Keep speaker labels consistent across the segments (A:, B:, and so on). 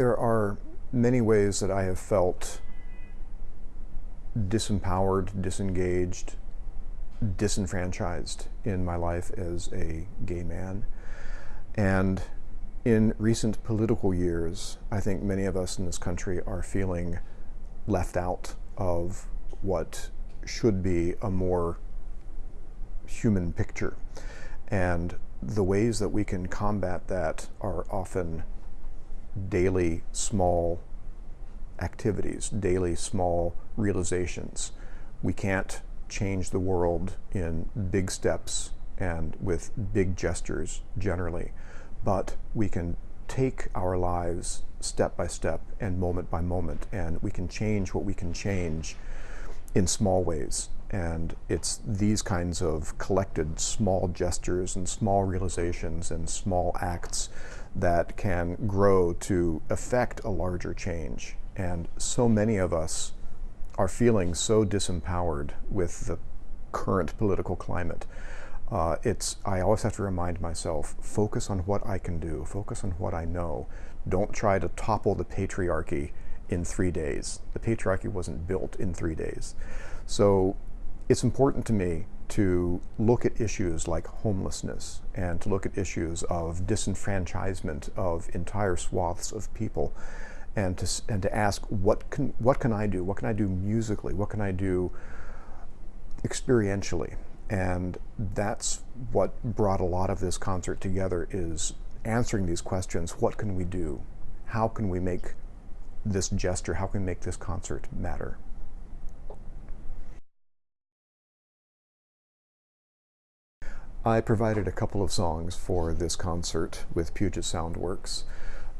A: there are many ways that I have felt disempowered, disengaged, disenfranchised in my life as a gay man. And in recent political years, I think many of us in this country are feeling left out of what should be a more human picture. And the ways that we can combat that are often daily small activities, daily small realizations. We can't change the world in big steps and with big gestures generally, but we can take our lives step by step and moment by moment, and we can change what we can change in small ways. And it's these kinds of collected small gestures and small realizations and small acts that can grow to affect a larger change. And so many of us are feeling so disempowered with the current political climate. Uh, it's I always have to remind myself focus on what I can do, focus on what I know. Don't try to topple the patriarchy in three days. The patriarchy wasn't built in three days. So it's important to me to look at issues like homelessness and to look at issues of disenfranchisement of entire swaths of people and to, and to ask what can, what can I do? What can I do musically? What can I do experientially? And that's what brought a lot of this concert together is answering these questions. What can we do? How can we make this gesture, how can we make this concert matter? I provided a couple of songs for this concert with Puget Sound Works.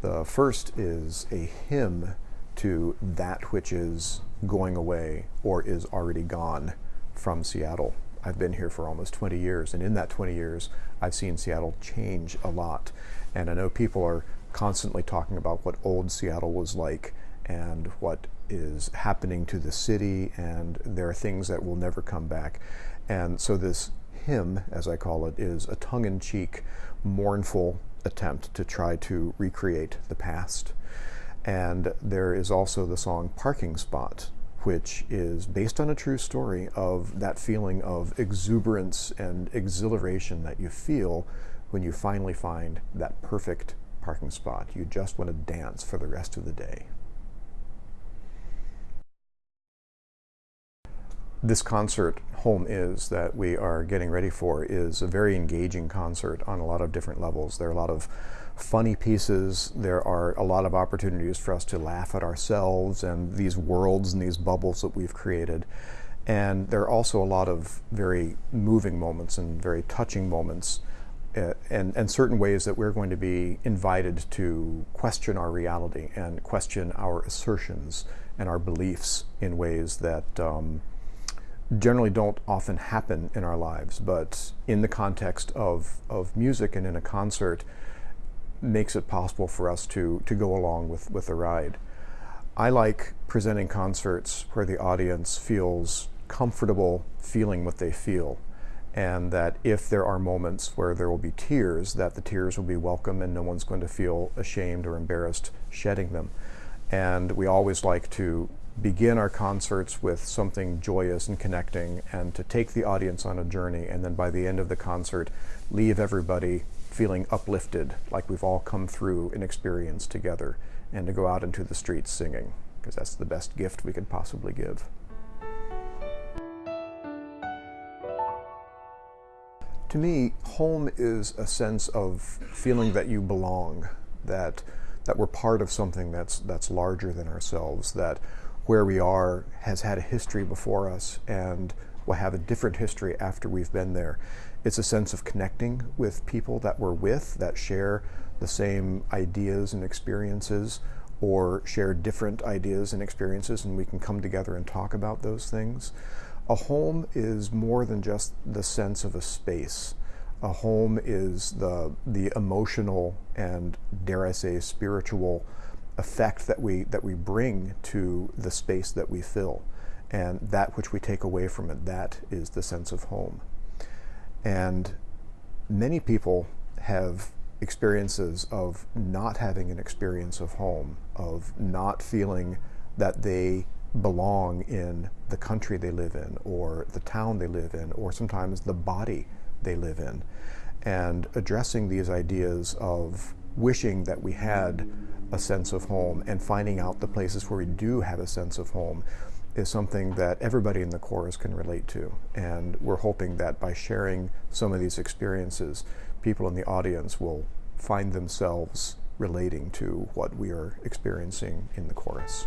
A: The first is a hymn to that which is going away or is already gone from Seattle. I've been here for almost 20 years, and in that 20 years, I've seen Seattle change a lot. And I know people are constantly talking about what old Seattle was like and what is happening to the city, and there are things that will never come back. And so, this hymn, as I call it, is a tongue in cheek, mournful attempt to try to recreate the past. And there is also the song Parking Spot, which is based on a true story of that feeling of exuberance and exhilaration that you feel when you finally find that perfect parking spot. You just want to dance for the rest of the day. This concert, Home Is, that we are getting ready for, is a very engaging concert on a lot of different levels. There are a lot of funny pieces. There are a lot of opportunities for us to laugh at ourselves and these worlds and these bubbles that we've created. And there are also a lot of very moving moments and very touching moments uh, and, and certain ways that we're going to be invited to question our reality and question our assertions and our beliefs in ways that um, generally don't often happen in our lives, but in the context of, of music and in a concert, makes it possible for us to, to go along with, with the ride. I like presenting concerts where the audience feels comfortable feeling what they feel and that if there are moments where there will be tears, that the tears will be welcome and no one's going to feel ashamed or embarrassed shedding them. And we always like to begin our concerts with something joyous and connecting and to take the audience on a journey and then by the end of the concert leave everybody feeling uplifted like we've all come through an experience together and to go out into the streets singing because that's the best gift we could possibly give. To me, home is a sense of feeling that you belong, that that we're part of something that's that's larger than ourselves, that where we are has had a history before us and will have a different history after we've been there. It's a sense of connecting with people that we're with that share the same ideas and experiences or share different ideas and experiences, and we can come together and talk about those things. A home is more than just the sense of a space. A home is the, the emotional and, dare I say, spiritual effect that we that we bring to the space that we fill and that which we take away from it that is the sense of home and many people have experiences of not having an experience of home, of not feeling that they belong in the country they live in, or the town they live in, or sometimes the body they live in. And addressing these ideas of wishing that we had a sense of home and finding out the places where we do have a sense of home is something that everybody in the chorus can relate to. And we're hoping that by sharing some of these experiences, people in the audience will find themselves relating to what we are experiencing in the chorus.